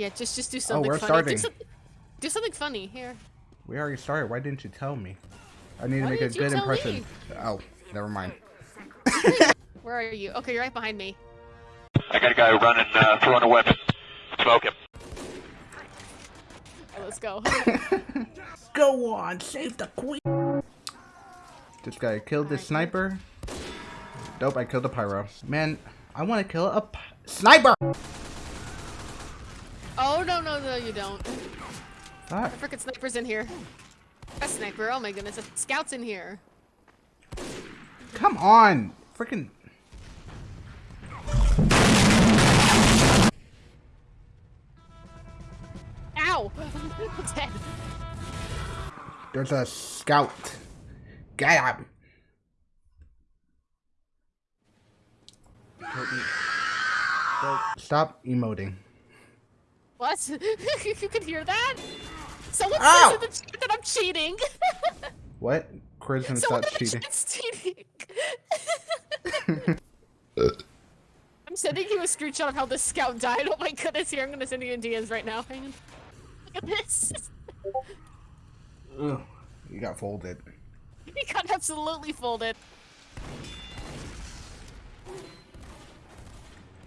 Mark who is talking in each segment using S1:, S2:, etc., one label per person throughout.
S1: Yeah, just just do something
S2: we're
S1: funny.
S2: starting.
S1: Do, some, do something funny here.
S2: We already started. Why didn't you tell me? I need to
S1: Why
S2: make a good impression.
S1: me?
S2: Oh, never mind.
S1: Where are you? Okay, you're right behind me.
S3: I got a guy running, uh, throwing a weapon. Smoke him.
S1: Okay, let's go.
S2: Go on, save the queen. This guy killed the sniper. Dope, I killed the pyro. Man, I want to kill a p sniper.
S1: Oh no no no you don't.
S2: Fuck.
S1: The frickin' sniper's in here. A sniper. Oh my goodness, a scout's in here.
S2: Come on, freaking.
S1: Ow! Dead.
S2: There's a scout. Get him. Stop emoting.
S1: What? If you can hear that? Someone
S2: Ow!
S1: says in the chat that I'm cheating.
S2: What? Charisma
S1: Someone the
S2: cheating.
S1: cheating. I'm sending you a screenshot of how the scout died. Oh my goodness, here I'm gonna send you in DMs right now. Hang on. Look at this.
S2: Ugh, you got folded.
S1: He got absolutely folded.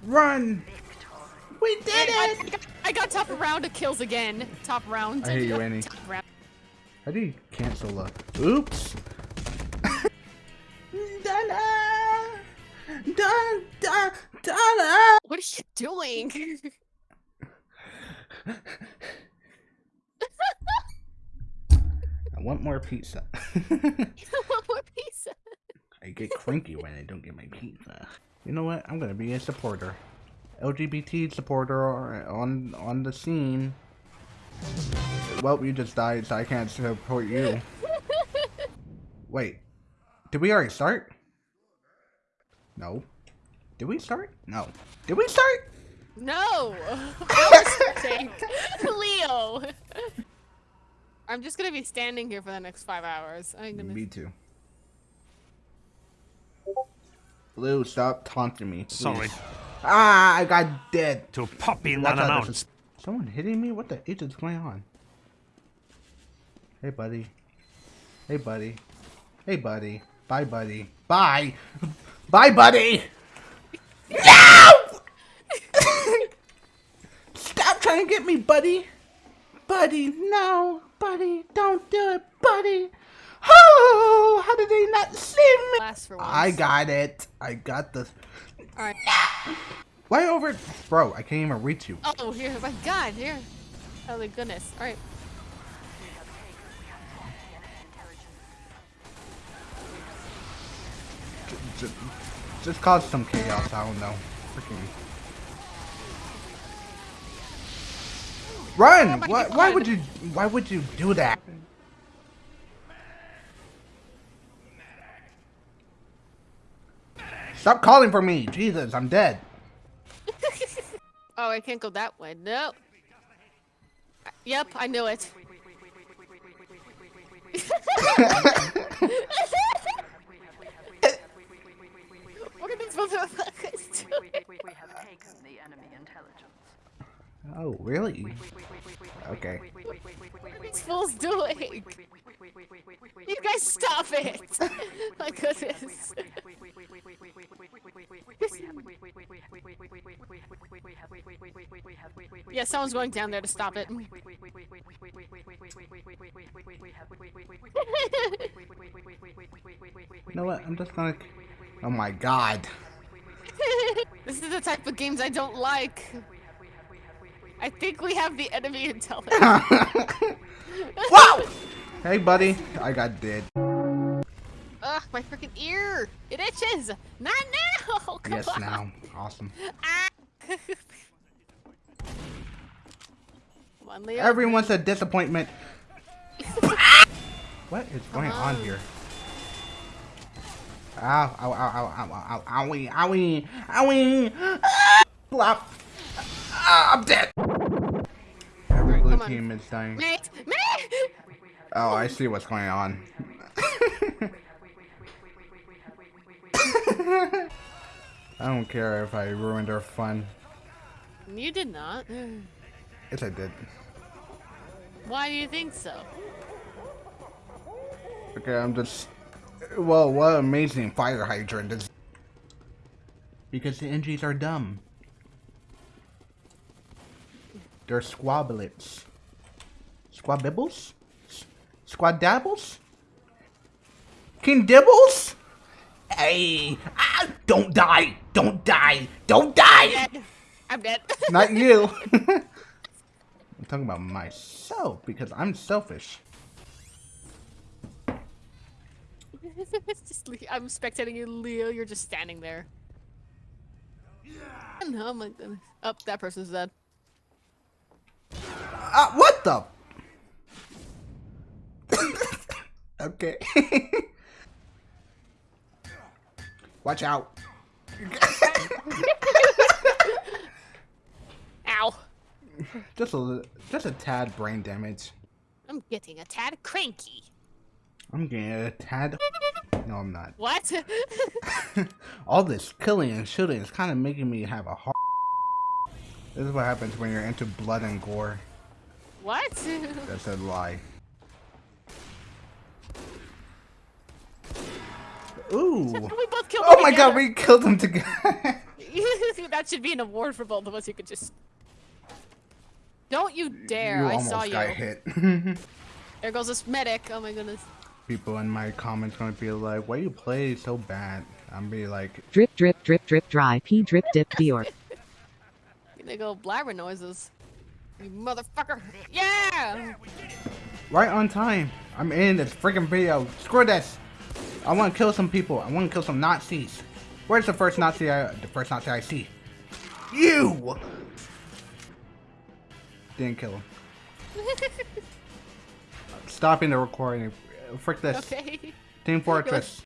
S2: Run! We did
S1: I,
S2: it!
S1: I, got, I got top round of kills again. Top round.
S2: I hate you, Annie.
S1: Top round.
S2: How do you cancel a... Oops! Donna! Donna! Donna!
S1: What are you doing?
S2: I want more pizza.
S1: One more pizza.
S2: I get cranky when I don't get my pizza. You know what? I'm gonna be a supporter. LGBT supporter on on the scene. Well, you just died, so I can't support you. Wait, did we already start? No. Did we start? No. Did we start?
S1: No! I was starting. Leo! I'm just gonna be standing here for the next five hours. I'm gonna.
S2: Me too. Blue, stop taunting me. please.
S4: Sorry.
S2: Ah, I got dead.
S4: To pop in
S2: Watch out, there's Someone hitting me? What the H is going on? Hey, buddy. Hey, buddy. Hey, buddy. Bye, buddy. Bye. Bye, buddy. No! Stop trying to get me, buddy. Buddy, no. Buddy, don't do it, buddy. Oh, how did they not see me?
S1: Last for once.
S2: I got it. I got the.
S1: Alright.
S2: Why over? Bro, I can't even reach you.
S1: Oh, here. My god, here. Oh, my goodness. Alright.
S2: Just, just cause some chaos. I don't know. Freaking. Run! Why, why would you? Why would you do that? Stop calling for me! Jesus, I'm dead.
S1: Oh, I can't go that way. No. Yep, I knew it. what are these motherfuckers doing?
S5: We have taken the enemy intelligence.
S2: Oh, really? Okay.
S1: What are these fools doing? You guys stop it! My goodness. Yeah, someone's going down there to stop it.
S2: You know what? I'm just gonna. Oh my god.
S1: this is the type of games I don't like. I think we have the enemy intelligence.
S2: Wow! Hey, buddy. I got dead.
S1: Ugh, my freaking ear! It itches! Not now! Come
S2: Yes,
S1: on.
S2: now. Awesome.
S1: Ah. Come on, Leo.
S2: Everyone's a disappointment. what is going on here? Ow, ow, ow, ow, ow, ow, ow, owie, owie, owie. Ah, Blop. Ah, I'm dead. Every blue team is dying.
S1: Mate! Mate!
S2: Oh, I see what's going on. I don't care if I ruined our fun.
S1: You did not.
S2: Yes, I did.
S1: Why do you think so?
S2: Okay, I'm just. Well, what amazing fire hydrant is. Because the NGs are dumb. They're squablets. Squabibbles? S- Squadabbles? King Dibbles? Hey! Ah, don't die! Don't die! Don't die!
S1: Dead. I'm dead.
S2: Not you! I'm talking about myself because I'm selfish.
S1: just Le- I'm spectating you, Leo. You're just standing there. No, oh my goodness. Up, that person's dead.
S2: Ah, what the? okay. Watch out.
S1: Ow.
S2: Just a just a tad brain damage.
S1: I'm getting a tad cranky.
S2: I'm getting a tad. No, I'm not.
S1: What?
S2: All this killing and shooting is kind of making me have a heart. This is what happens when you're into blood and gore.
S1: what?
S2: That's a lie. Ooh.
S1: we both killed
S2: Oh my god, we killed them together.
S1: that should be an award for both of us. You could just. Don't you dare!
S2: you
S1: I saw you.
S2: got hit.
S1: There goes this medic. Oh my goodness.
S2: People in my comments gonna be like, "Why you play so bad?" I'm be like,
S4: Drip, drip, drip, drip, dry pee, drip, dip, Dior.
S1: They go blabber noises. You motherfucker! Yeah!
S2: right on time. I'm in this freaking video. Screw this. I want to kill some people. I want to kill some Nazis. Where's the first Nazi? I, the first Nazi I see? You. Didn't kill him. Stopping the recording. Frick this.
S1: Okay.
S2: Team Fortress.